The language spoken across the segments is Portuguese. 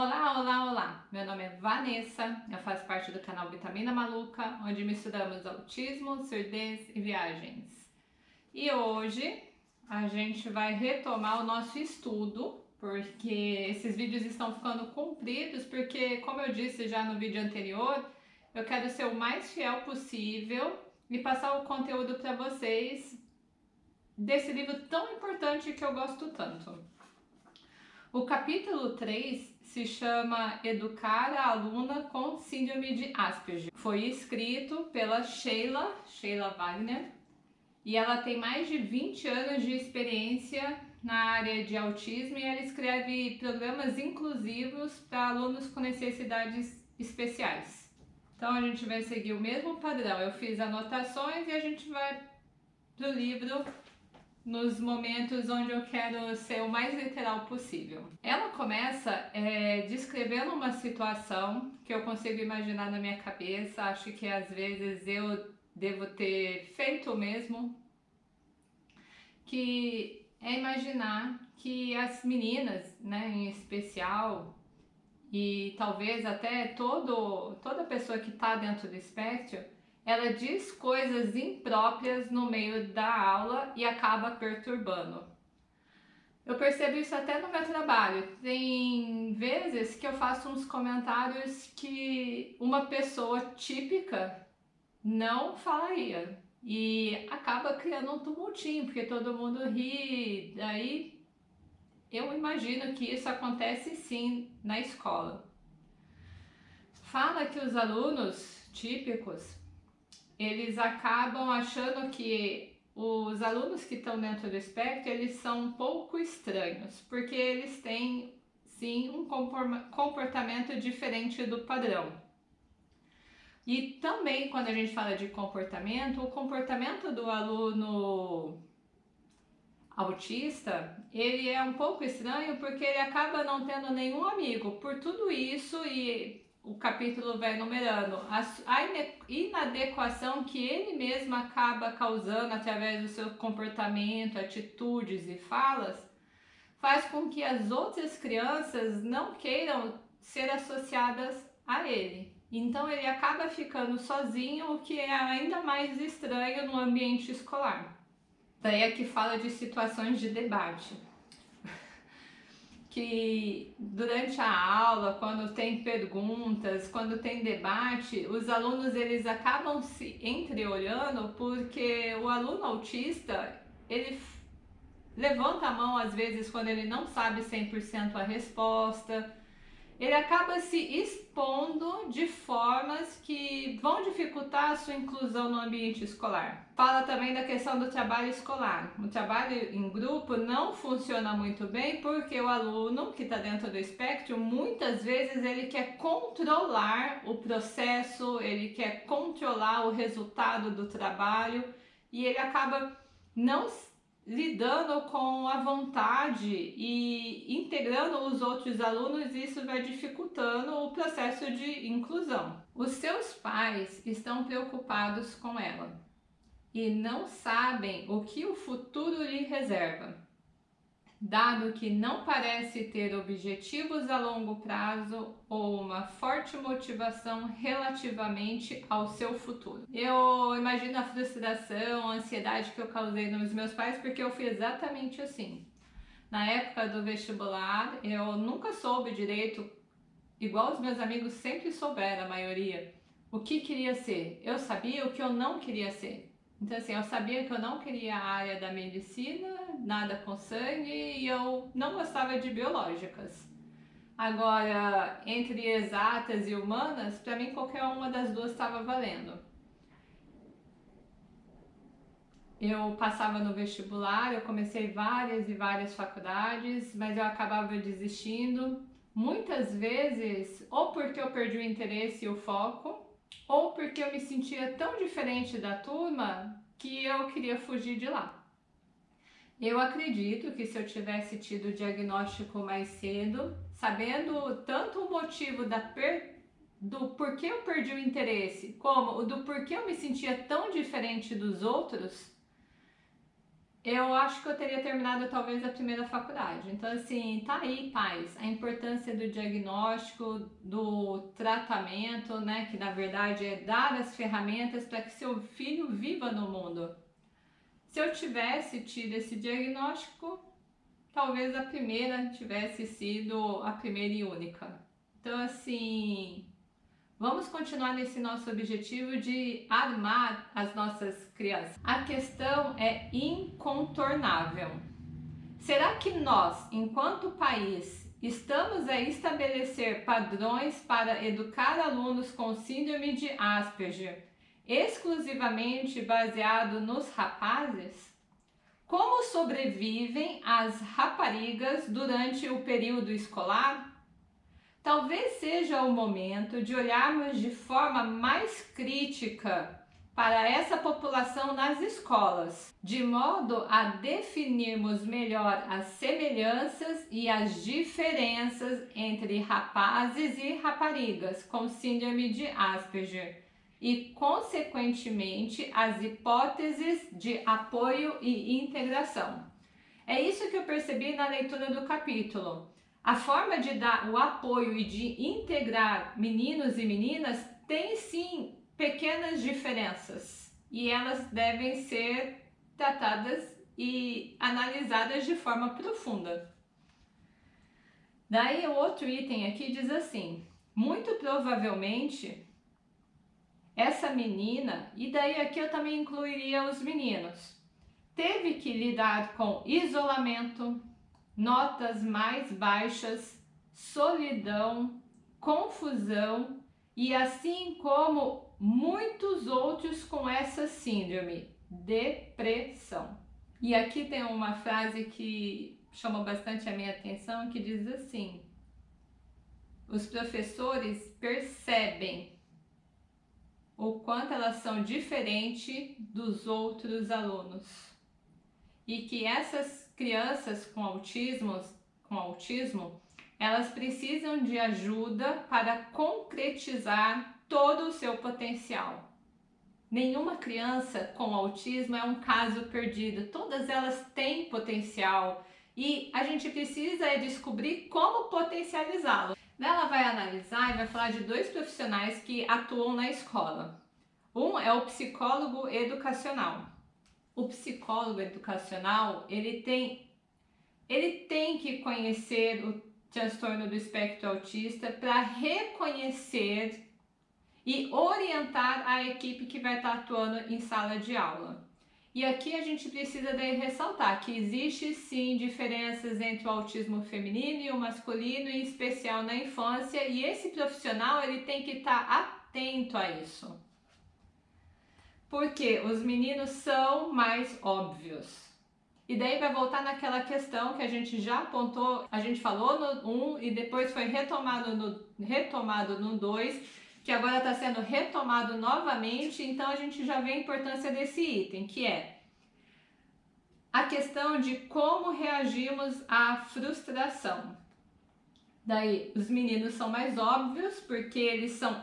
Olá, olá, olá! Meu nome é Vanessa, eu faço parte do canal Vitamina Maluca, onde misturamos autismo, surdez e viagens. E hoje a gente vai retomar o nosso estudo, porque esses vídeos estão ficando compridos, porque como eu disse já no vídeo anterior, eu quero ser o mais fiel possível e passar o conteúdo para vocês desse livro tão importante que eu gosto tanto. O capítulo 3 se chama Educar a Aluna com Síndrome de Asperger. Foi escrito pela Sheila, Sheila Wagner, e ela tem mais de 20 anos de experiência na área de autismo e ela escreve programas inclusivos para alunos com necessidades especiais. Então a gente vai seguir o mesmo padrão. Eu fiz anotações e a gente vai do livro nos momentos onde eu quero ser o mais literal possível. Ela começa é, descrevendo uma situação que eu consigo imaginar na minha cabeça, acho que às vezes eu devo ter feito mesmo, que é imaginar que as meninas, né, em especial, e talvez até todo, toda pessoa que está dentro do espectro, ela diz coisas impróprias no meio da aula e acaba perturbando. Eu percebo isso até no meu trabalho. Tem vezes que eu faço uns comentários que uma pessoa típica não falaria. E acaba criando um tumultinho, porque todo mundo ri. Daí eu imagino que isso acontece sim na escola. Fala que os alunos típicos eles acabam achando que os alunos que estão dentro do espectro, eles são um pouco estranhos, porque eles têm, sim, um comportamento diferente do padrão. E também, quando a gente fala de comportamento, o comportamento do aluno autista, ele é um pouco estranho porque ele acaba não tendo nenhum amigo. Por tudo isso e o capítulo vai numerando a, a inadequação que ele mesmo acaba causando através do seu comportamento, atitudes e falas, faz com que as outras crianças não queiram ser associadas a ele. Então ele acaba ficando sozinho, o que é ainda mais estranho no ambiente escolar. Daí é que fala de situações de debate que durante a aula, quando tem perguntas, quando tem debate, os alunos eles acabam se entreolhando porque o aluno autista, ele levanta a mão às vezes quando ele não sabe 100% a resposta, ele acaba se expondo de formas que vão dificultar a sua inclusão no ambiente escolar. Fala também da questão do trabalho escolar. O trabalho em grupo não funciona muito bem porque o aluno que está dentro do espectro, muitas vezes ele quer controlar o processo, ele quer controlar o resultado do trabalho e ele acaba não lidando com a vontade e integrando os outros alunos, isso vai dificultando o processo de inclusão. Os seus pais estão preocupados com ela e não sabem o que o futuro lhe reserva dado que não parece ter objetivos a longo prazo ou uma forte motivação relativamente ao seu futuro. Eu imagino a frustração, a ansiedade que eu causei nos meus pais porque eu fui exatamente assim. Na época do vestibular, eu nunca soube direito, igual os meus amigos sempre souberam, a maioria, o que queria ser. Eu sabia o que eu não queria ser. Então assim, eu sabia que eu não queria a área da medicina, nada com sangue e eu não gostava de biológicas. Agora, entre exatas e humanas, para mim qualquer uma das duas estava valendo. Eu passava no vestibular, eu comecei várias e várias faculdades, mas eu acabava desistindo, muitas vezes ou porque eu perdi o interesse e o foco, ou porque eu me sentia tão diferente da turma que eu queria fugir de lá. Eu acredito que se eu tivesse tido o diagnóstico mais cedo, sabendo tanto o motivo da per... do porquê eu perdi o interesse, como o do porquê eu me sentia tão diferente dos outros, eu acho que eu teria terminado talvez a primeira faculdade. Então, assim, tá aí, pais, a importância do diagnóstico, do tratamento, né? Que na verdade é dar as ferramentas para que seu filho viva no mundo. Se eu tivesse tido esse diagnóstico, talvez a primeira tivesse sido a primeira e única. Então, assim, Vamos continuar nesse nosso objetivo de armar as nossas crianças. A questão é incontornável. Será que nós, enquanto país, estamos a estabelecer padrões para educar alunos com síndrome de Asperger exclusivamente baseado nos rapazes? Como sobrevivem as raparigas durante o período escolar? Talvez seja o momento de olharmos de forma mais crítica para essa população nas escolas, de modo a definirmos melhor as semelhanças e as diferenças entre rapazes e raparigas com síndrome de Asperger e, consequentemente, as hipóteses de apoio e integração. É isso que eu percebi na leitura do capítulo. A forma de dar o apoio e de integrar meninos e meninas tem sim pequenas diferenças e elas devem ser tratadas e analisadas de forma profunda. Daí o outro item aqui diz assim: muito provavelmente essa menina, e daí aqui eu também incluiria os meninos, teve que lidar com isolamento, notas mais baixas, solidão, confusão e assim como muitos outros com essa síndrome, depressão. E aqui tem uma frase que chamou bastante a minha atenção que diz assim: os professores percebem o quanto elas são diferentes dos outros alunos e que essas crianças com autismo, com autismo, elas precisam de ajuda para concretizar todo o seu potencial. Nenhuma criança com autismo é um caso perdido, todas elas têm potencial e a gente precisa é descobrir como potencializá-lo. Ela vai analisar e vai falar de dois profissionais que atuam na escola. Um é o psicólogo educacional o psicólogo educacional, ele tem, ele tem que conhecer o transtorno do espectro autista para reconhecer e orientar a equipe que vai estar atuando em sala de aula. E aqui a gente precisa ressaltar que existe sim diferenças entre o autismo feminino e o masculino, em especial na infância, e esse profissional ele tem que estar atento a isso porque os meninos são mais óbvios. E daí vai voltar naquela questão que a gente já apontou, a gente falou no 1 e depois foi retomado no retomado no 2, que agora está sendo retomado novamente, então a gente já vê a importância desse item, que é a questão de como reagimos à frustração. Daí, os meninos são mais óbvios porque eles são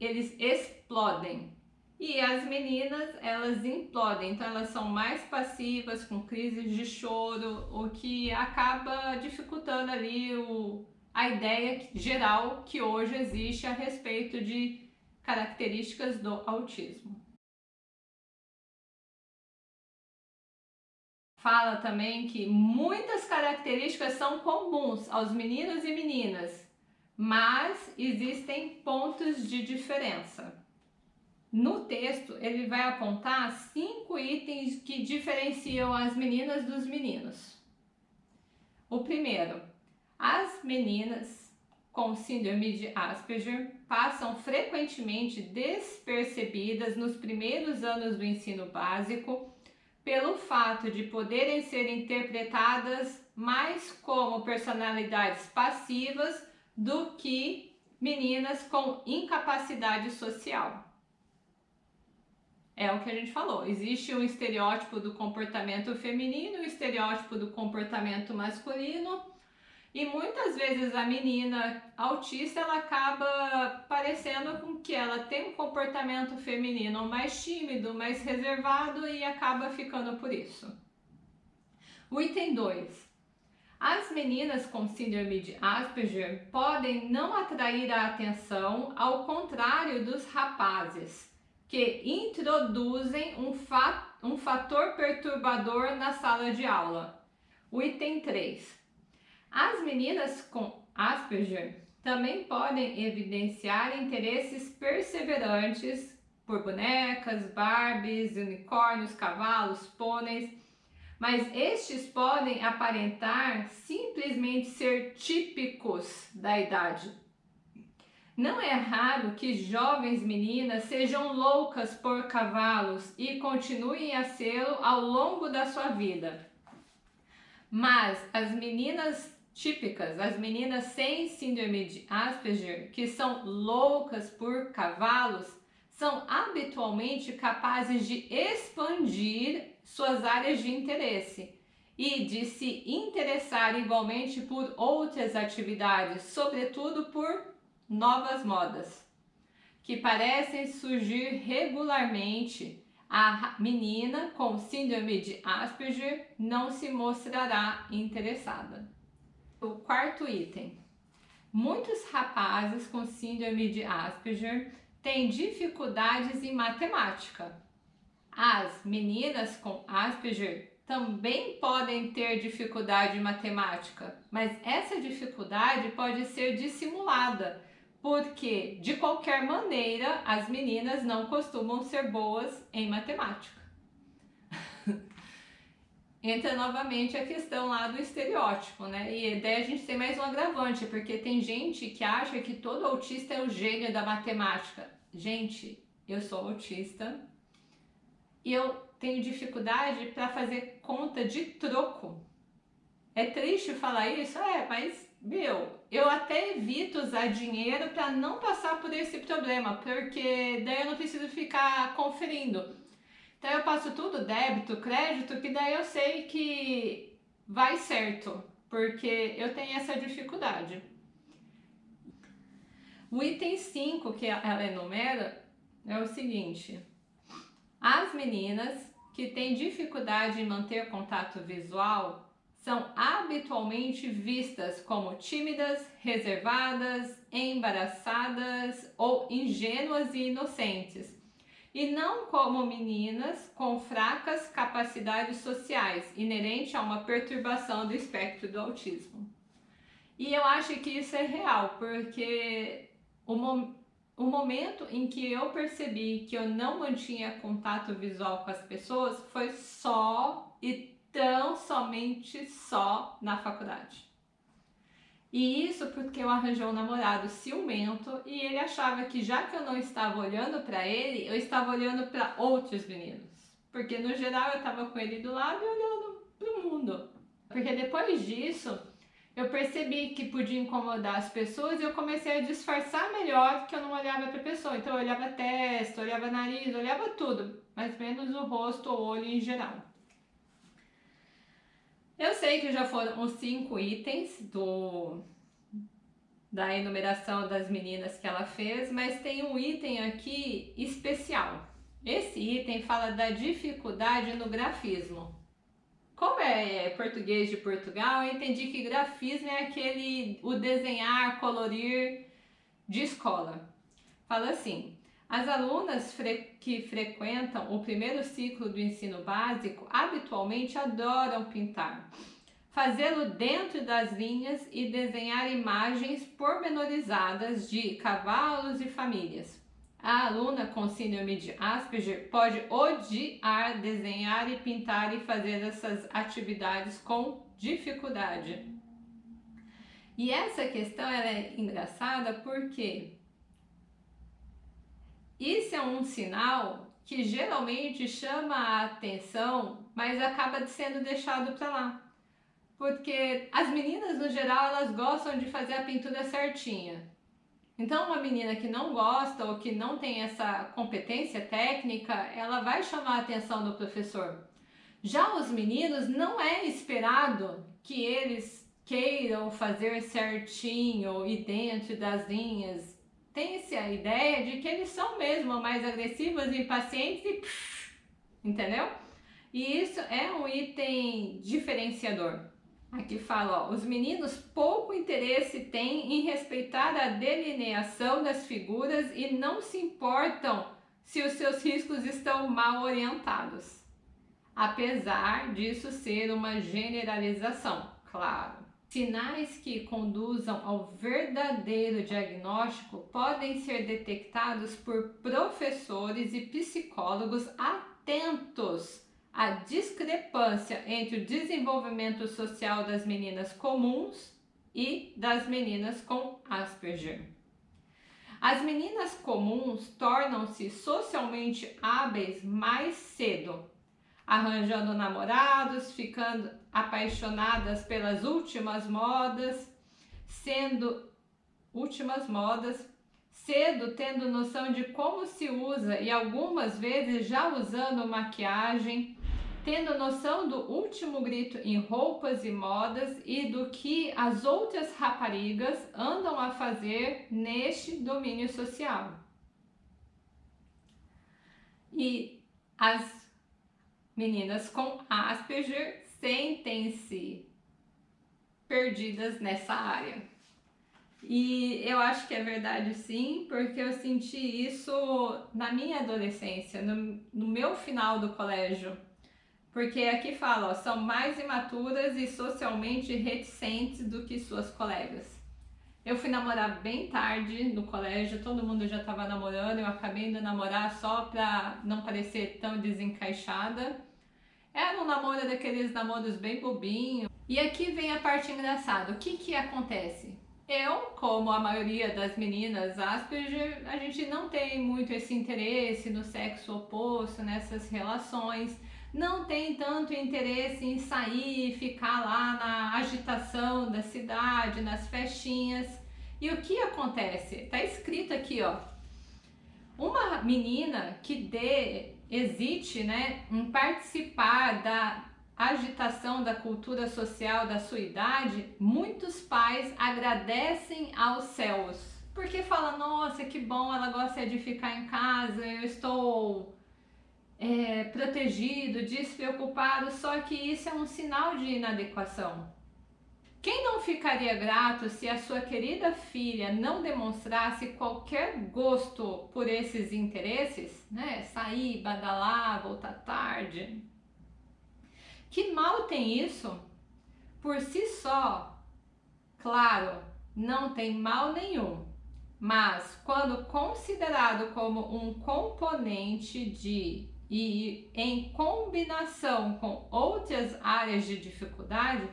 eles explodem e as meninas, elas implodem, então elas são mais passivas, com crises de choro, o que acaba dificultando ali o, a ideia geral que hoje existe a respeito de características do autismo. Fala também que muitas características são comuns aos meninos e meninas, mas existem pontos de diferença. No texto, ele vai apontar cinco itens que diferenciam as meninas dos meninos. O primeiro, as meninas com síndrome de Asperger passam frequentemente despercebidas nos primeiros anos do ensino básico pelo fato de poderem ser interpretadas mais como personalidades passivas do que meninas com incapacidade social. É o que a gente falou. Existe um estereótipo do comportamento feminino, um estereótipo do comportamento masculino. E muitas vezes a menina autista ela acaba parecendo com que ela tem um comportamento feminino mais tímido, mais reservado e acaba ficando por isso. O item 2. As meninas com síndrome de Asperger podem não atrair a atenção, ao contrário dos rapazes, que introduzem um, fa um fator perturbador na sala de aula. O item 3. As meninas com Asperger também podem evidenciar interesses perseverantes por bonecas, barbies, unicórnios, cavalos, pôneis, mas estes podem aparentar simplesmente ser típicos da idade. Não é raro que jovens meninas sejam loucas por cavalos e continuem a sê-lo ao longo da sua vida. Mas as meninas típicas, as meninas sem síndrome de Asperger, que são loucas por cavalos, são habitualmente capazes de expandir suas áreas de interesse e de se interessar igualmente por outras atividades, sobretudo por novas modas, que parecem surgir regularmente. A menina com síndrome de Asperger não se mostrará interessada. O quarto item. Muitos rapazes com síndrome de Asperger têm dificuldades em matemática. As meninas com Asperger também podem ter dificuldade em matemática, mas essa dificuldade pode ser dissimulada, porque de qualquer maneira as meninas não costumam ser boas em matemática. Entra novamente a questão lá do estereótipo, né? E daí a gente tem mais um agravante, porque tem gente que acha que todo autista é o gênio da matemática. Gente, eu sou autista e eu tenho dificuldade para fazer conta de troco. É triste falar isso? É, mas, meu, eu até evito usar dinheiro para não passar por esse problema, porque daí eu não preciso ficar conferindo. Então eu passo tudo débito, crédito, que daí eu sei que vai certo, porque eu tenho essa dificuldade. O item 5 que ela enumera é o seguinte: as meninas que têm dificuldade em manter contato visual são habitualmente vistas como tímidas, reservadas, embaraçadas ou ingênuas e inocentes, e não como meninas com fracas capacidades sociais, inerente a uma perturbação do espectro do autismo. E eu acho que isso é real, porque o, mo o momento em que eu percebi que eu não mantinha contato visual com as pessoas foi só e tão somente só na faculdade. E isso porque eu arranjei um namorado ciumento e ele achava que já que eu não estava olhando para ele, eu estava olhando para outros meninos. Porque no geral eu estava com ele do lado e olhando para o mundo. Porque depois disso, eu percebi que podia incomodar as pessoas e eu comecei a disfarçar melhor que eu não olhava para a pessoa. Então eu olhava testa, olhava nariz, olhava tudo, mas menos o rosto ou olho em geral. Eu sei que já foram os cinco itens do da enumeração das meninas que ela fez, mas tem um item aqui especial. Esse item fala da dificuldade no grafismo. Como é português de Portugal, eu entendi que grafismo é aquele, o desenhar, colorir de escola. Fala assim, as alunas fre que frequentam o primeiro ciclo do ensino básico habitualmente adoram pintar. Fazê-lo dentro das linhas e desenhar imagens pormenorizadas de cavalos e famílias. A aluna com síndrome de Asperger pode odiar desenhar e pintar e fazer essas atividades com dificuldade. E essa questão é engraçada porque isso é um sinal que geralmente chama a atenção, mas acaba sendo deixado para lá. Porque as meninas, no geral, elas gostam de fazer a pintura certinha. Então, uma menina que não gosta ou que não tem essa competência técnica, ela vai chamar a atenção do professor. Já os meninos, não é esperado que eles queiram fazer certinho e dentro das linhas. Tem-se a ideia de que eles são mesmo mais agressivos e impacientes e... Entendeu? E isso é um item diferenciador. Aqui fala, ó, os meninos pouco interesse têm em respeitar a delineação das figuras e não se importam se os seus riscos estão mal orientados. Apesar disso ser uma generalização, claro. Sinais que conduzam ao verdadeiro diagnóstico podem ser detectados por professores e psicólogos atentos à discrepância entre o desenvolvimento social das meninas comuns e das meninas com Asperger. As meninas comuns tornam-se socialmente hábeis mais cedo, arranjando namorados, ficando apaixonadas pelas últimas modas, sendo últimas modas, cedo tendo noção de como se usa e algumas vezes já usando maquiagem, tendo noção do último grito em roupas e modas e do que as outras raparigas andam a fazer neste domínio social. E as Meninas com Asperger sentem-se perdidas nessa área. E eu acho que é verdade sim, porque eu senti isso na minha adolescência, no, no meu final do colégio. Porque aqui fala, ó, são mais imaturas e socialmente reticentes do que suas colegas. Eu fui namorar bem tarde no colégio, todo mundo já estava namorando, eu acabei indo namorar só para não parecer tão desencaixada. Era um namoro daqueles namoros bem bobinho. E aqui vem a parte engraçada. O que que acontece? Eu, como a maioria das meninas Asperger, a gente não tem muito esse interesse no sexo oposto, nessas relações. Não tem tanto interesse em sair, ficar lá na agitação da cidade, nas festinhas. E o que acontece? Tá escrito aqui, ó. Uma menina que dê hesite né, em participar da agitação da cultura social da sua idade, muitos pais agradecem aos céus, porque fala, nossa, que bom, ela gosta de ficar em casa, eu estou é, protegido, despreocupado, só que isso é um sinal de inadequação. Quem não ficaria grato se a sua querida filha não demonstrasse qualquer gosto por esses interesses, né? Sair, badalar, voltar tarde. Que mal tem isso? Por si só, claro, não tem mal nenhum, mas quando considerado como um componente de e em combinação com outras áreas de dificuldade,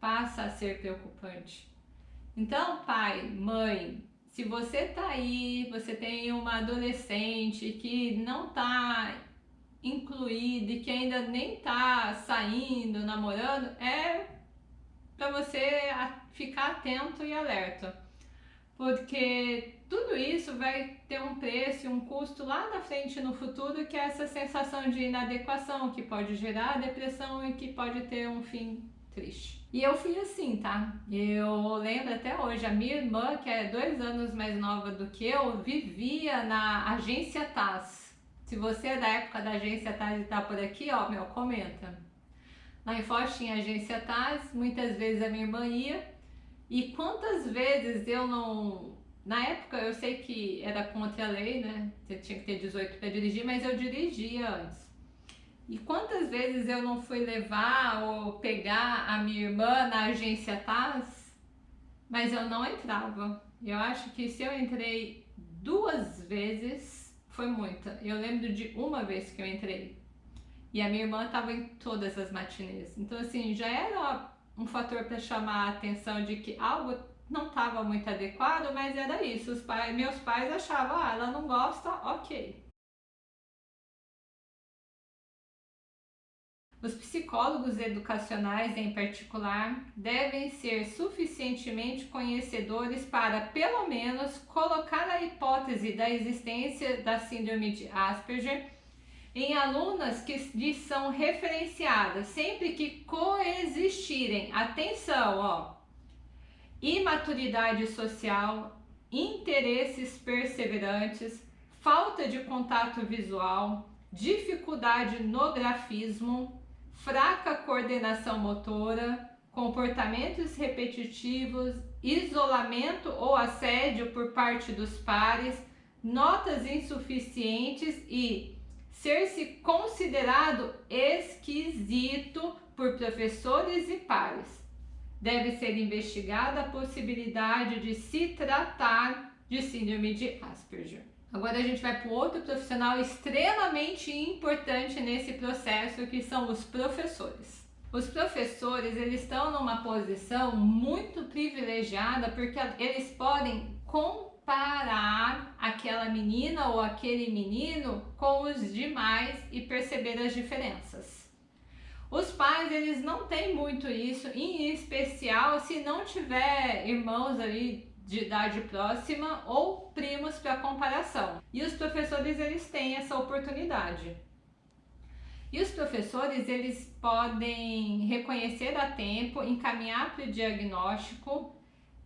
passa a ser preocupante. Então, pai, mãe, se você tá aí, você tem uma adolescente que não tá incluída e que ainda nem tá saindo, namorando, é para você ficar atento e alerta. Porque tudo isso vai ter um preço, um custo lá na frente no futuro, que é essa sensação de inadequação que pode gerar depressão e que pode ter um fim triste. E eu fui assim, tá? Eu lembro até hoje, a minha irmã, que é dois anos mais nova do que eu, vivia na agência TAS. Se você é da época da agência TAS e tá por aqui, ó, meu, comenta. Lá em Foz tinha agência TAS, muitas vezes a minha irmã ia. E quantas vezes eu não... Na época eu sei que era contra a lei, né? Você tinha que ter 18 para dirigir, mas eu dirigia antes. E quantas vezes eu não fui levar ou pegar a minha irmã na agência TAS, mas eu não entrava. Eu acho que se eu entrei duas vezes, foi muita. Eu lembro de uma vez que eu entrei. E a minha irmã estava em todas as matinês. Então, assim, já era um fator para chamar a atenção de que algo não estava muito adequado, mas era isso. Os pais, meus pais achavam, ah, ela não gosta, ok. Os psicólogos educacionais, em particular, devem ser suficientemente conhecedores para, pelo menos, colocar a hipótese da existência da síndrome de Asperger em alunas que lhes são referenciadas sempre que coexistirem. Atenção, ó! Imaturidade social, interesses perseverantes, falta de contato visual, dificuldade no grafismo, fraca coordenação motora, comportamentos repetitivos, isolamento ou assédio por parte dos pares, notas insuficientes e ser-se considerado esquisito por professores e pares. Deve ser investigada a possibilidade de se tratar de síndrome de Asperger. Agora a gente vai para outro profissional extremamente importante nesse processo, que são os professores. Os professores, eles estão numa posição muito privilegiada porque eles podem comparar aquela menina ou aquele menino com os demais e perceber as diferenças. Os pais, eles não têm muito isso, em especial se não tiver irmãos ali de idade próxima ou primos para comparação. E os professores eles têm essa oportunidade. E os professores eles podem reconhecer a tempo, encaminhar para o diagnóstico,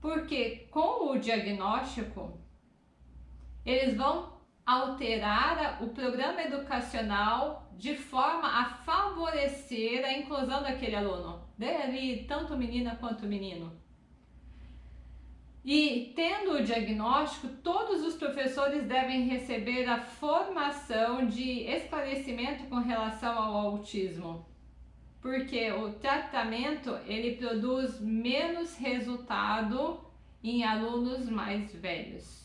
porque com o diagnóstico eles vão alterar o programa educacional de forma a favorecer a inclusão daquele aluno, dele tanto menina quanto menino. E tendo o diagnóstico, todos os professores devem receber a formação de esclarecimento com relação ao autismo. Porque o tratamento ele produz menos resultado em alunos mais velhos.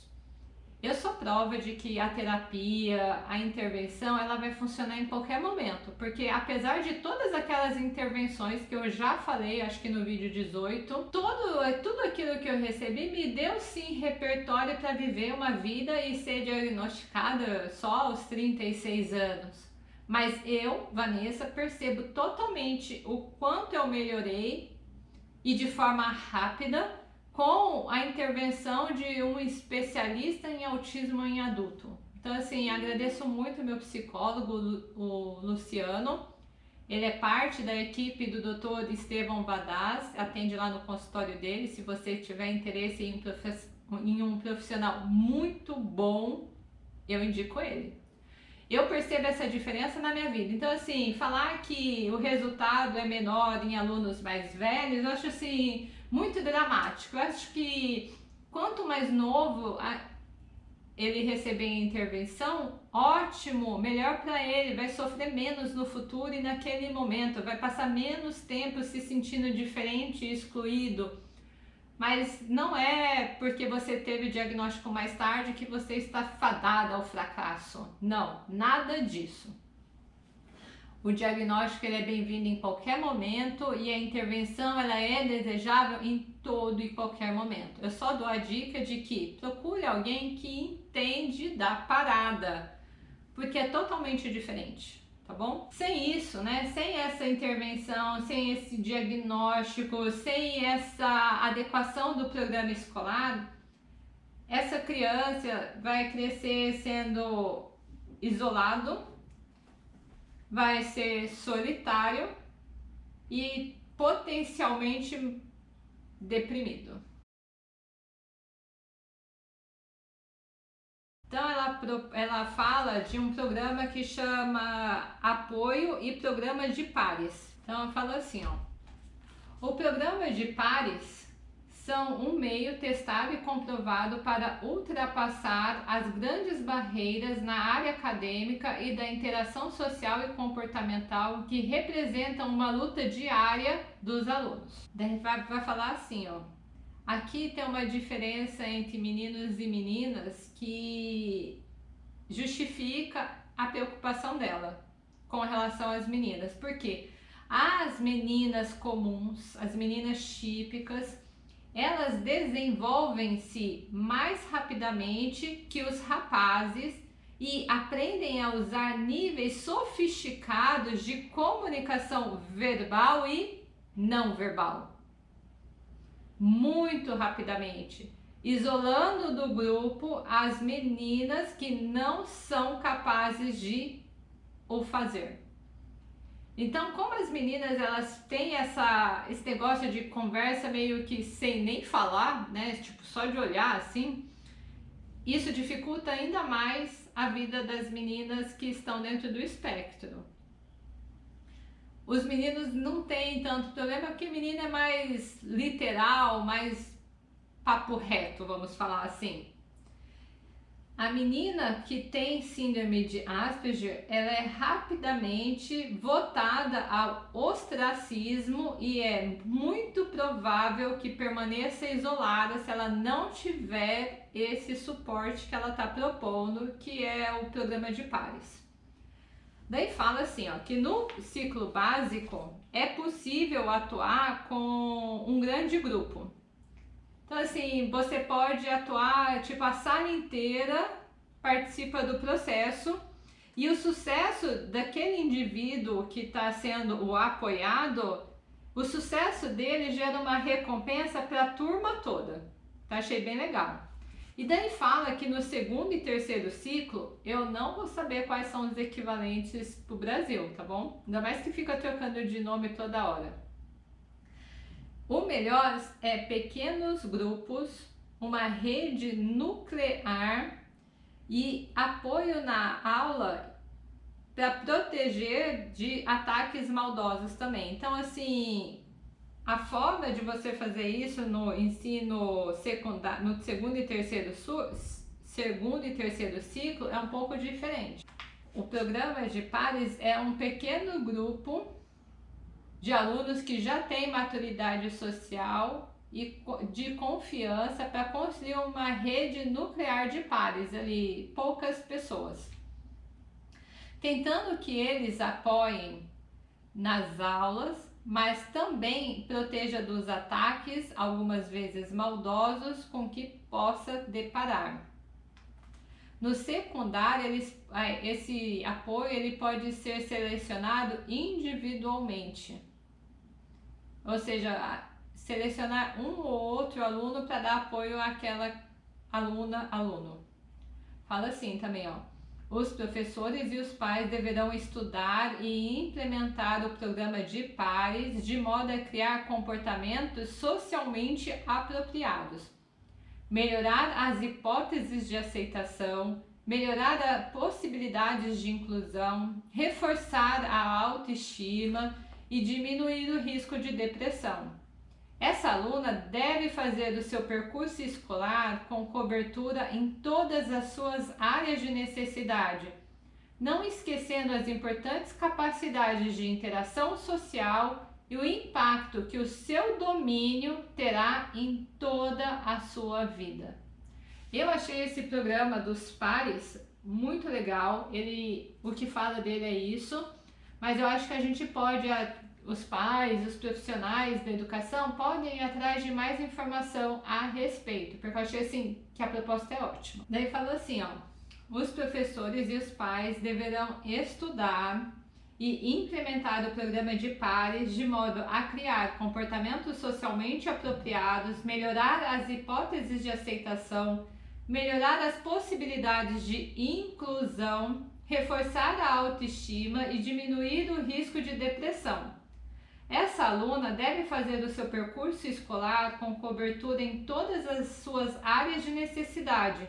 Eu sou prova de que a terapia, a intervenção, ela vai funcionar em qualquer momento, porque apesar de todas aquelas intervenções que eu já falei, acho que no vídeo 18, todo, tudo aquilo que eu recebi me deu sim repertório para viver uma vida e ser diagnosticada só aos 36 anos. Mas eu, Vanessa, percebo totalmente o quanto eu melhorei e de forma rápida com a intervenção de um especialista em autismo em adulto. Então, assim, agradeço muito meu psicólogo, o Luciano. Ele é parte da equipe do Dr. Estevão Badaz, atende lá no consultório dele. Se você tiver interesse em um profissional muito bom, eu indico ele. Eu percebo essa diferença na minha vida. Então, assim, falar que o resultado é menor em alunos mais velhos, eu acho assim muito dramático. Eu acho que quanto mais novo ele receber intervenção, ótimo, melhor para ele, vai sofrer menos no futuro e naquele momento, vai passar menos tempo se sentindo diferente e excluído. Mas não é porque você teve o diagnóstico mais tarde que você está fadada ao fracasso. Não, nada disso. O diagnóstico ele é bem-vindo em qualquer momento e a intervenção ela é desejável em todo e qualquer momento. Eu só dou a dica de que procure alguém que entende da parada, porque é totalmente diferente, tá bom? Sem isso, né, sem essa intervenção, sem esse diagnóstico, sem essa adequação do programa escolar, essa criança vai crescer sendo isolado, vai ser solitário e potencialmente deprimido. Então ela, ela fala de um programa que chama Apoio e Programa de Pares. Então ela fala assim, ó. O programa de pares são um meio testado e comprovado para ultrapassar as grandes barreiras na área acadêmica e da interação social e comportamental que representam uma luta diária dos alunos. Vai, vai falar assim, ó. Aqui tem uma diferença entre meninos e meninas que justifica a preocupação dela com relação às meninas. Porque as meninas comuns, as meninas típicas, elas desenvolvem-se mais rapidamente que os rapazes e aprendem a usar níveis sofisticados de comunicação verbal e não verbal. Muito rapidamente, isolando do grupo as meninas que não são capazes de o fazer. Então, como as meninas elas têm essa, esse negócio de conversa meio que sem nem falar, né? Tipo, só de olhar assim, isso dificulta ainda mais a vida das meninas que estão dentro do espectro. Os meninos não têm tanto problema porque menina é mais literal, mais papo reto, vamos falar assim. A menina que tem síndrome de Asperger, ela é rapidamente votada ao ostracismo e é muito provável que permaneça isolada se ela não tiver esse suporte que ela está propondo, que é o programa de pares. Daí fala assim, ó, que no ciclo básico é possível atuar com um grande grupo. Então, assim, você pode atuar, tipo, a sala inteira participa do processo e o sucesso daquele indivíduo que está sendo o apoiado, o sucesso dele gera uma recompensa para a turma toda. Tá? Achei bem legal. E daí fala que no segundo e terceiro ciclo, eu não vou saber quais são os equivalentes para o Brasil, tá bom? Ainda mais que fica trocando de nome toda hora. O melhor é pequenos grupos, uma rede nuclear e apoio na aula para proteger de ataques maldosos também. Então, assim, a forma de você fazer isso no ensino secundário, no segundo e terceiro segundo e terceiro ciclo é um pouco diferente. O programa de pares é um pequeno grupo de alunos que já têm maturidade social e de confiança para construir uma rede nuclear de pares ali, poucas pessoas. Tentando que eles apoiem nas aulas, mas também proteja dos ataques, algumas vezes maldosos, com que possa deparar. No secundário, eles, esse apoio ele pode ser selecionado individualmente. Ou seja, selecionar um ou outro aluno para dar apoio àquela aluna, aluno. Fala assim também, ó. Os professores e os pais deverão estudar e implementar o programa de pares de modo a criar comportamentos socialmente apropriados, melhorar as hipóteses de aceitação, melhorar as possibilidades de inclusão, reforçar a autoestima e diminuir o risco de depressão. Essa aluna deve fazer o seu percurso escolar com cobertura em todas as suas áreas de necessidade, não esquecendo as importantes capacidades de interação social e o impacto que o seu domínio terá em toda a sua vida. Eu achei esse programa dos pares muito legal, ele, o que fala dele é isso, mas eu acho que a gente pode os pais, os profissionais da educação podem ir atrás de mais informação a respeito, porque eu achei assim que a proposta é ótima. Daí falou assim, ó, os professores e os pais deverão estudar e implementar o programa de pares de modo a criar comportamentos socialmente apropriados, melhorar as hipóteses de aceitação, melhorar as possibilidades de inclusão, reforçar a autoestima e diminuir o risco de depressão. Essa aluna deve fazer o seu percurso escolar com cobertura em todas as suas áreas de necessidade,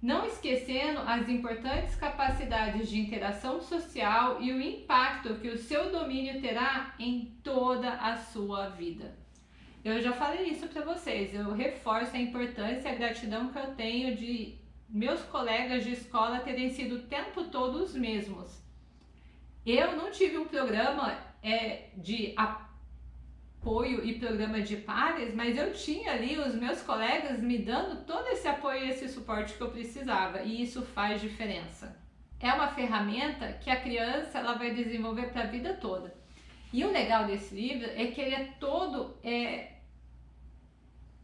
não esquecendo as importantes capacidades de interação social e o impacto que o seu domínio terá em toda a sua vida. Eu já falei isso para vocês, eu reforço a importância e a gratidão que eu tenho de meus colegas de escola terem sido o tempo todo os mesmos. Eu não tive um programa é, de apoio e programa de pares, mas eu tinha ali os meus colegas me dando todo esse apoio e esse suporte que eu precisava, e isso faz diferença. É uma ferramenta que a criança ela vai desenvolver para a vida toda. E o legal desse livro é que ele é todo é,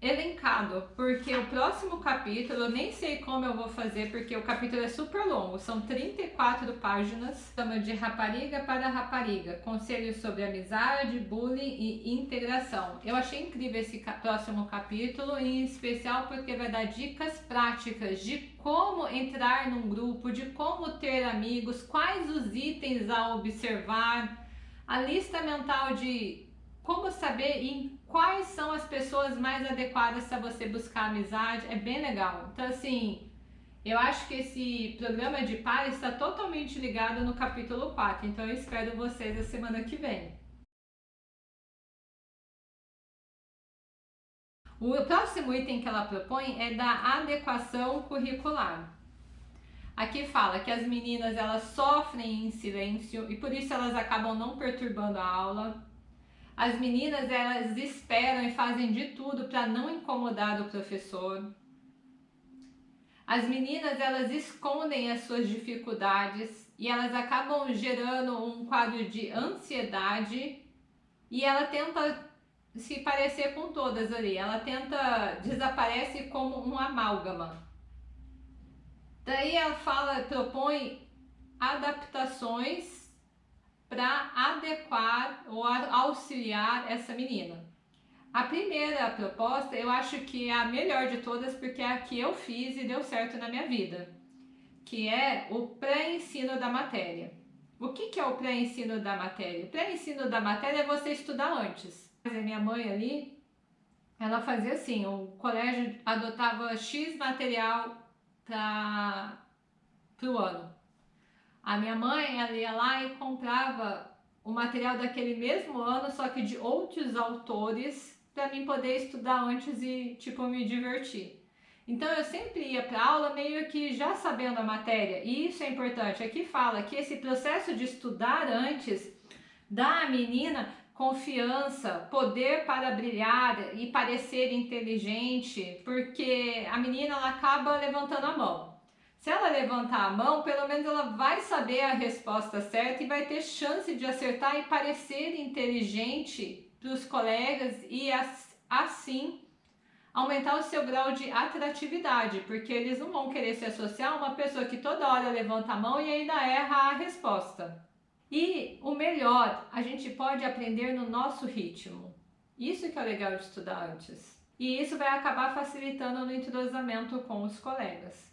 elencado, porque o próximo capítulo, eu nem sei como eu vou fazer, porque o capítulo é super longo, são 34 páginas, chama de Rapariga para Rapariga, conselhos sobre amizade, bullying e integração. Eu achei incrível esse próximo capítulo, em especial porque vai dar dicas práticas de como entrar num grupo, de como ter amigos, quais os itens a observar, a lista mental de como saber quais são as pessoas mais adequadas para você buscar amizade, é bem legal. Então, assim, Eu acho que esse programa de par está totalmente ligado no capítulo 4, então eu espero vocês a semana que vem. O próximo item que ela propõe é da adequação curricular. Aqui fala que as meninas elas sofrem em silêncio e por isso elas acabam não perturbando a aula. As meninas elas esperam e fazem de tudo para não incomodar o professor. As meninas elas escondem as suas dificuldades e elas acabam gerando um quadro de ansiedade e ela tenta se parecer com todas ali, ela tenta desaparece como um amálgama. Daí ela fala, propõe adaptações para adequar ou auxiliar essa menina. A primeira proposta eu acho que é a melhor de todas porque é a que eu fiz e deu certo na minha vida, que é o pré-ensino da matéria. O que, que é o pré-ensino da matéria? O pré-ensino da matéria é você estudar antes. A minha mãe ali, ela fazia assim, o colégio adotava X material para o ano. A minha mãe, ela ia lá e comprava o material daquele mesmo ano, só que de outros autores para mim poder estudar antes e, tipo, me divertir. Então eu sempre ia para aula meio que já sabendo a matéria, e isso é importante. Aqui fala que esse processo de estudar antes dá à menina confiança, poder para brilhar e parecer inteligente, porque a menina ela acaba levantando a mão. Se ela levantar a mão, pelo menos ela vai saber a resposta certa e vai ter chance de acertar e parecer inteligente para os colegas e assim aumentar o seu grau de atratividade, porque eles não vão querer se associar a uma pessoa que toda hora levanta a mão e ainda erra a resposta. E o melhor, a gente pode aprender no nosso ritmo. Isso que é legal de estudar antes. E isso vai acabar facilitando no entrosamento com os colegas.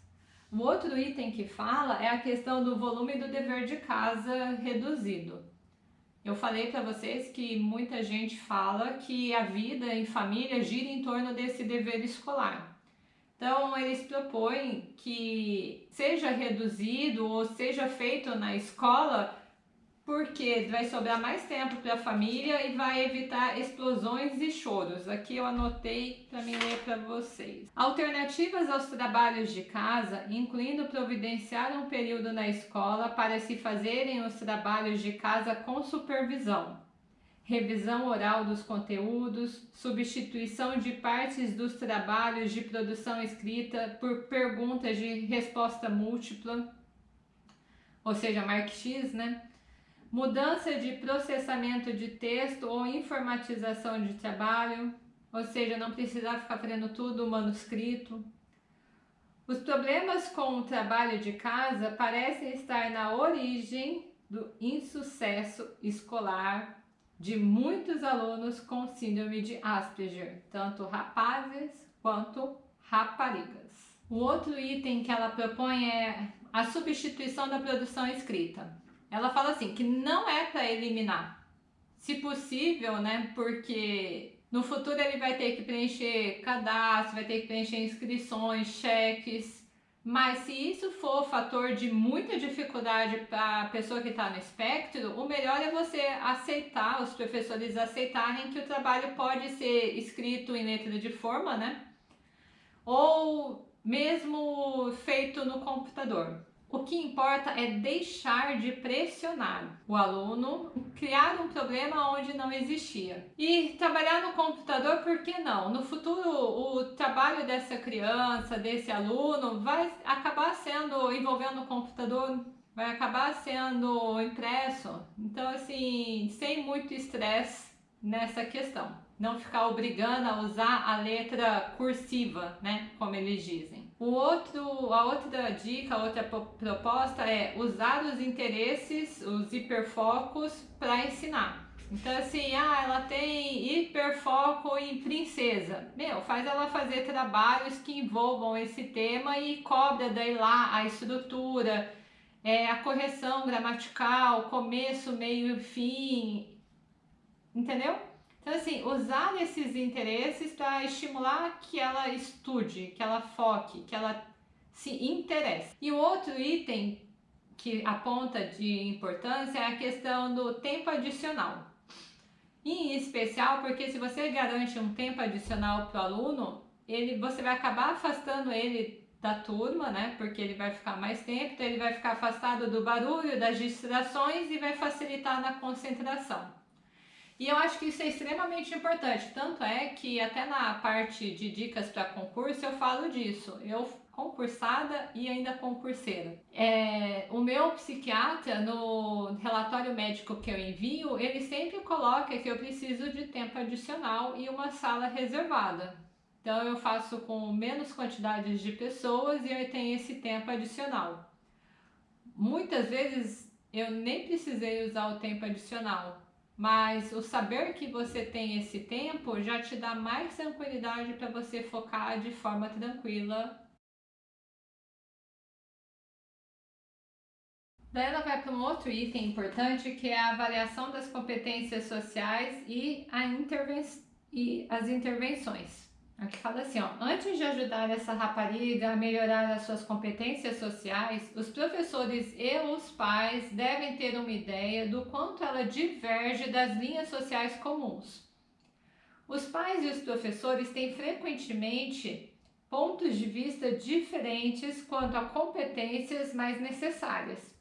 O outro item que fala é a questão do volume do dever de casa reduzido. Eu falei para vocês que muita gente fala que a vida em família gira em torno desse dever escolar. Então, eles propõem que seja reduzido ou seja feito na escola porque vai sobrar mais tempo para a família e vai evitar explosões e choros. Aqui eu anotei para mim ler para vocês. Alternativas aos trabalhos de casa, incluindo providenciar um período na escola para se fazerem os trabalhos de casa com supervisão. Revisão oral dos conteúdos, substituição de partes dos trabalhos de produção escrita por perguntas de resposta múltipla, ou seja, Mark X, né? Mudança de processamento de texto ou informatização de trabalho, ou seja, não precisar ficar fazendo tudo manuscrito. Os problemas com o trabalho de casa parecem estar na origem do insucesso escolar de muitos alunos com síndrome de Asperger, tanto rapazes quanto raparigas. O outro item que ela propõe é a substituição da produção escrita. Ela fala assim, que não é para eliminar, se possível, né, porque no futuro ele vai ter que preencher cadastro, vai ter que preencher inscrições, cheques, mas se isso for fator de muita dificuldade para a pessoa que está no espectro, o melhor é você aceitar, os professores aceitarem que o trabalho pode ser escrito em letra de forma, né? Ou mesmo feito no computador. O que importa é deixar de pressionar o aluno, criar um problema onde não existia. E trabalhar no computador, por que não? No futuro, o trabalho dessa criança, desse aluno, vai acabar sendo envolvendo o computador, vai acabar sendo impresso. Então, assim, sem muito estresse nessa questão. Não ficar obrigando a usar a letra cursiva, né? Como eles dizem. O outro, a outra dica, a outra proposta é usar os interesses, os hiperfocos para ensinar. Então assim, ah, ela tem hiperfoco em princesa. Meu, faz ela fazer trabalhos que envolvam esse tema e cobra daí lá a estrutura, é, a correção gramatical, começo, meio e fim, entendeu? Então, assim, usar esses interesses para estimular que ela estude, que ela foque, que ela se interessa. E o outro item que aponta de importância é a questão do tempo adicional. Em especial porque se você garante um tempo adicional para o aluno, ele, você vai acabar afastando ele da turma, né? Porque ele vai ficar mais tempo, então ele vai ficar afastado do barulho, das distrações e vai facilitar na concentração. E eu acho que isso é extremamente importante, tanto é que até na parte de dicas para concurso eu falo disso. Eu concursada e ainda concurseira. É, o meu psiquiatra, no relatório médico que eu envio, ele sempre coloca que eu preciso de tempo adicional e uma sala reservada. Então eu faço com menos quantidades de pessoas e eu tenho esse tempo adicional. Muitas vezes eu nem precisei usar o tempo adicional, mas o saber que você tem esse tempo já te dá mais tranquilidade para você focar de forma tranquila Daí ela vai para um outro item importante que é a avaliação das competências sociais e, a interven e as intervenções. Aqui fala assim, ó, antes de ajudar essa rapariga a melhorar as suas competências sociais, os professores e os pais devem ter uma ideia do quanto ela diverge das linhas sociais comuns. Os pais e os professores têm frequentemente pontos de vista diferentes quanto a competências mais necessárias.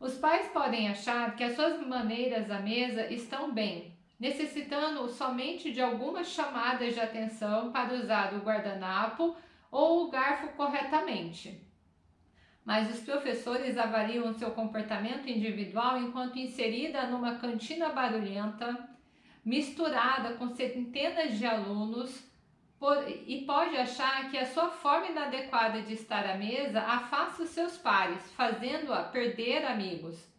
Os pais podem achar que as suas maneiras à mesa estão bem, necessitando somente de algumas chamadas de atenção para usar o guardanapo ou o garfo corretamente. Mas os professores avaliam seu comportamento individual enquanto inserida numa cantina barulhenta, misturada com centenas de alunos, por, e pode achar que a sua forma inadequada de estar à mesa afasta os seus pares, fazendo-a perder amigos.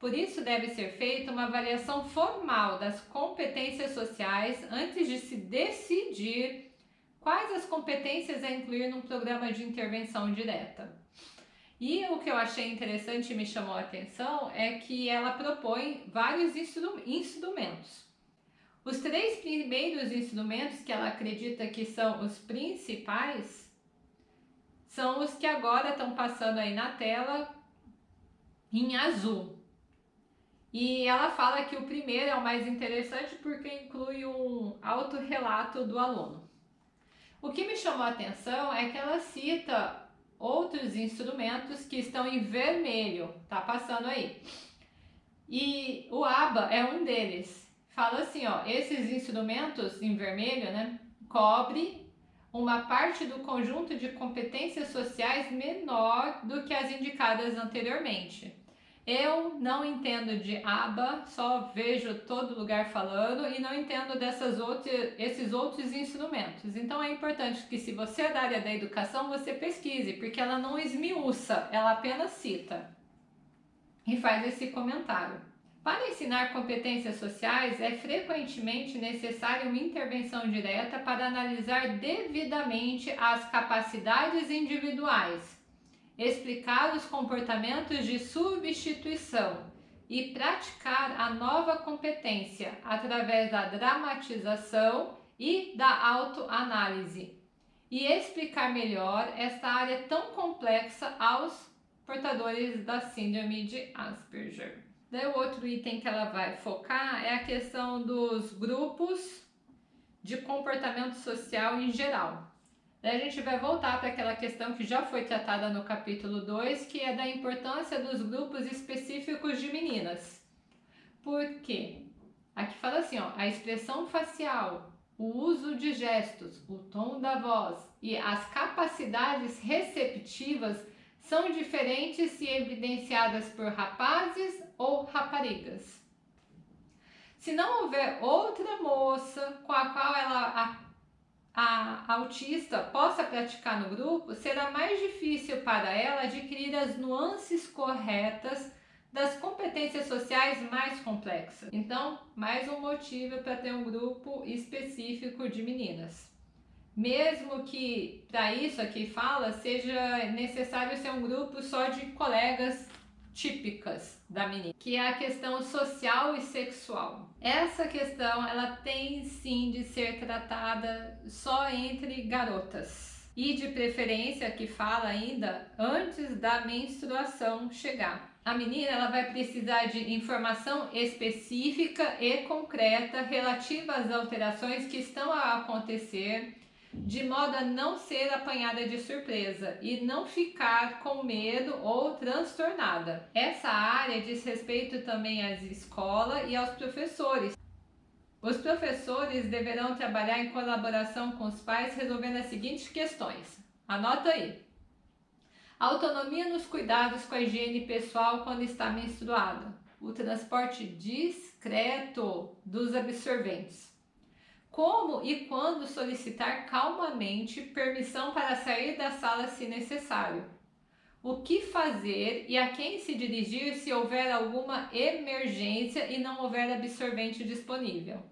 Por isso deve ser feita uma avaliação formal das competências sociais antes de se decidir quais as competências a incluir num programa de intervenção direta. E o que eu achei interessante e me chamou a atenção é que ela propõe vários instrumentos. Os três primeiros instrumentos que ela acredita que são os principais são os que agora estão passando aí na tela em azul. E ela fala que o primeiro é o mais interessante porque inclui um autorrelato do aluno. O que me chamou a atenção é que ela cita outros instrumentos que estão em vermelho, tá passando aí. E o ABA é um deles fala assim, ó, esses instrumentos em vermelho, né, cobre uma parte do conjunto de competências sociais menor do que as indicadas anteriormente. Eu não entendo de aba, só vejo todo lugar falando e não entendo dessas outras, esses outros instrumentos. Então é importante que se você é da área da educação, você pesquise, porque ela não esmiuça, ela apenas cita e faz esse comentário. Para ensinar competências sociais, é frequentemente necessária uma intervenção direta para analisar devidamente as capacidades individuais, explicar os comportamentos de substituição e praticar a nova competência através da dramatização e da autoanálise, e explicar melhor esta área tão complexa aos portadores da Síndrome de Asperger. Daí o outro item que ela vai focar é a questão dos grupos de comportamento social em geral. Daí a gente vai voltar para aquela questão que já foi tratada no capítulo 2, que é da importância dos grupos específicos de meninas. Por quê? Aqui fala assim, ó, a expressão facial, o uso de gestos, o tom da voz e as capacidades receptivas são diferentes se evidenciadas por rapazes ou raparigas. Se não houver outra moça com a qual ela, a, autista possa praticar no grupo, será mais difícil para ela adquirir as nuances corretas das competências sociais mais complexas. Então, mais um motivo para ter um grupo específico de meninas. Mesmo que para isso aqui fala, seja necessário ser um grupo só de colegas típicas da menina, que é a questão social e sexual. Essa questão, ela tem sim de ser tratada só entre garotas. e de preferência que fala ainda antes da menstruação chegar. A menina ela vai precisar de informação específica e concreta relativa às alterações que estão a acontecer de modo a não ser apanhada de surpresa e não ficar com medo ou transtornada. Essa área diz respeito também às escolas e aos professores. Os professores deverão trabalhar em colaboração com os pais resolvendo as seguintes questões. Anota aí. Autonomia nos cuidados com a higiene pessoal quando está menstruada. O transporte discreto dos absorventes como e quando solicitar calmamente permissão para sair da sala se necessário. O que fazer e a quem se dirigir se houver alguma emergência e não houver absorvente disponível.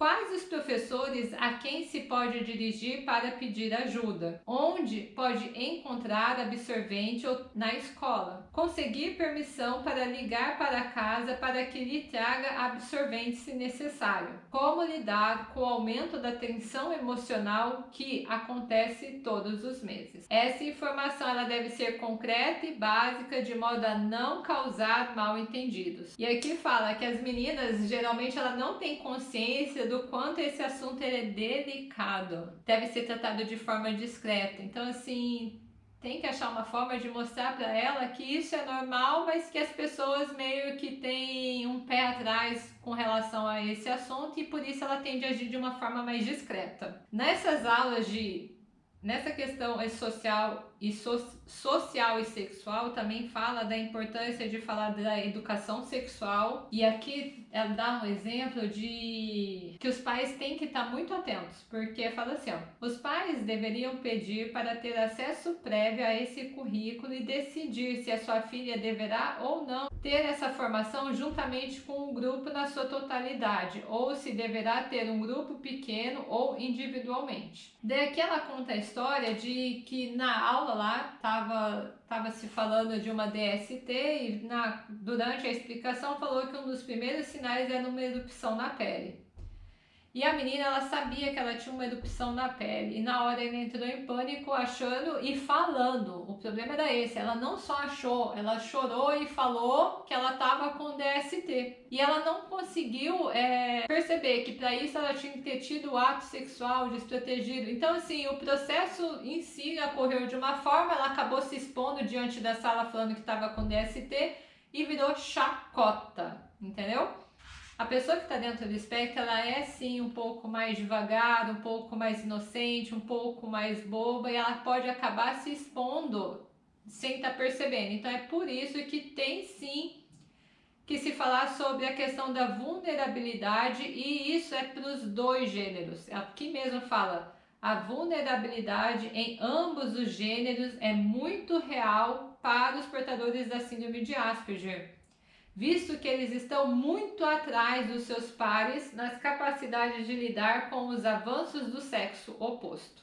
Quais os professores a quem se pode dirigir para pedir ajuda? Onde pode encontrar absorvente na escola? Conseguir permissão para ligar para casa para que lhe traga absorvente se necessário. Como lidar com o aumento da tensão emocional que acontece todos os meses. Essa informação ela deve ser concreta e básica de modo a não causar mal entendidos. E aqui fala que as meninas geralmente ela não têm consciência do quanto esse assunto é delicado. Deve ser tratado de forma discreta. Então, assim, tem que achar uma forma de mostrar para ela que isso é normal, mas que as pessoas meio que têm um pé atrás com relação a esse assunto e por isso ela tende a agir de uma forma mais discreta. Nessas aulas de nessa questão social e so, social e sexual também fala da importância de falar da educação sexual e aqui ela dá um exemplo de que os pais têm que estar muito atentos porque fala assim ó, os pais deveriam pedir para ter acesso prévio a esse currículo e decidir se a sua filha deverá ou não ter essa formação juntamente com o grupo na sua totalidade ou se deverá ter um grupo pequeno ou individualmente. Daqui ela conta a história de que na aula aula lá estava tava se falando de uma DST e na, durante a explicação falou que um dos primeiros sinais era uma erupção na pele. E a menina, ela sabia que ela tinha uma erupção na pele. E na hora ela entrou em pânico, achando e falando. O problema era esse, ela não só achou, ela chorou e falou que ela estava com DST. E ela não conseguiu é, perceber que para isso ela tinha que ter tido o ato sexual desprotegido. Então, assim, o processo em si ocorreu de uma forma, ela acabou se expondo diante da sala falando que estava com DST e virou chacota, entendeu? A pessoa que está dentro do espectro, ela é sim um pouco mais devagar, um pouco mais inocente, um pouco mais boba e ela pode acabar se expondo sem estar tá percebendo. Então é por isso que tem sim que se falar sobre a questão da vulnerabilidade e isso é para os dois gêneros. Aqui mesmo fala, a vulnerabilidade em ambos os gêneros é muito real para os portadores da síndrome de Asperger visto que eles estão muito atrás dos seus pares nas capacidades de lidar com os avanços do sexo oposto.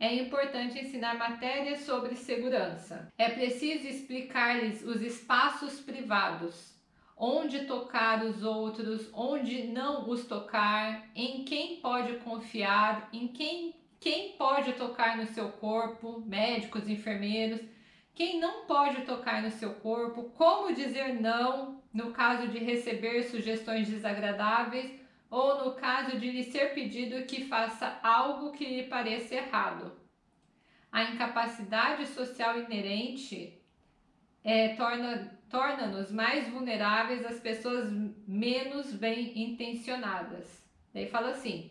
É importante ensinar matérias sobre segurança. É preciso explicar-lhes os espaços privados, onde tocar os outros, onde não os tocar, em quem pode confiar, em quem, quem pode tocar no seu corpo, médicos, enfermeiros quem não pode tocar no seu corpo, como dizer não no caso de receber sugestões desagradáveis ou no caso de lhe ser pedido que faça algo que lhe pareça errado. A incapacidade social inerente é, torna-nos torna mais vulneráveis às pessoas menos bem intencionadas. Daí fala assim: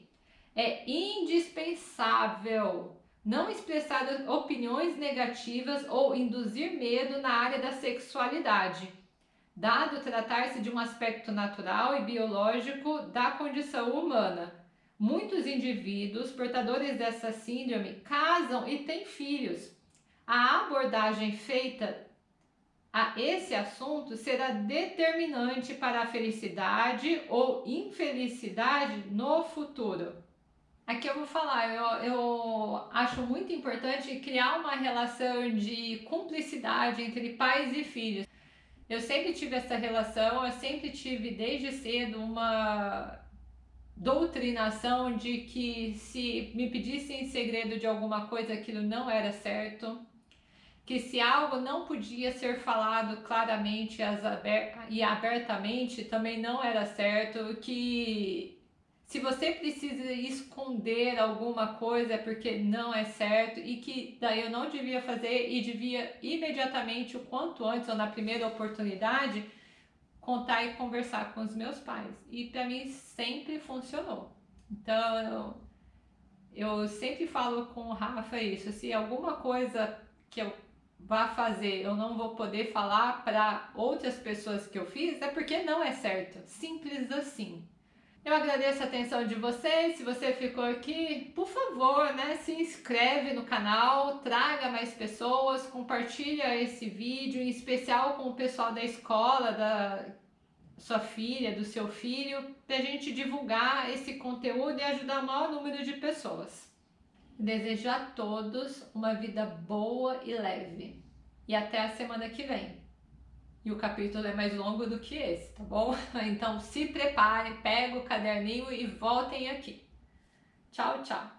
é indispensável não expressar opiniões negativas ou induzir medo na área da sexualidade, dado tratar-se de um aspecto natural e biológico da condição humana. Muitos indivíduos portadores dessa síndrome casam e têm filhos. A abordagem feita a esse assunto será determinante para a felicidade ou infelicidade no futuro. Aqui eu vou falar, eu, eu acho muito importante criar uma relação de cumplicidade entre pais e filhos. Eu sempre tive essa relação, eu sempre tive desde cedo uma doutrinação de que se me pedissem em segredo de alguma coisa, aquilo não era certo, que se algo não podia ser falado claramente e abertamente, também não era certo, que se você precisa esconder alguma coisa é porque não é certo e que daí eu não devia fazer e devia imediatamente, o quanto antes ou na primeira oportunidade, contar e conversar com os meus pais. E para mim sempre funcionou. Então, eu, eu sempre falo com o Rafa isso, se alguma coisa que eu vá fazer, eu não vou poder falar para outras pessoas que eu fiz, é porque não é certo. Simples assim. Eu agradeço a atenção de vocês. Se você ficou aqui, por favor, né, se inscreve no canal, traga mais pessoas, compartilha esse vídeo, em especial com o pessoal da escola, da sua filha, do seu filho, para a gente divulgar esse conteúdo e ajudar o maior número de pessoas. Desejo a todos uma vida boa e leve. E até a semana que vem. E o capítulo é mais longo do que esse, tá bom? Então se preparem, pega o caderninho e voltem aqui. Tchau, tchau.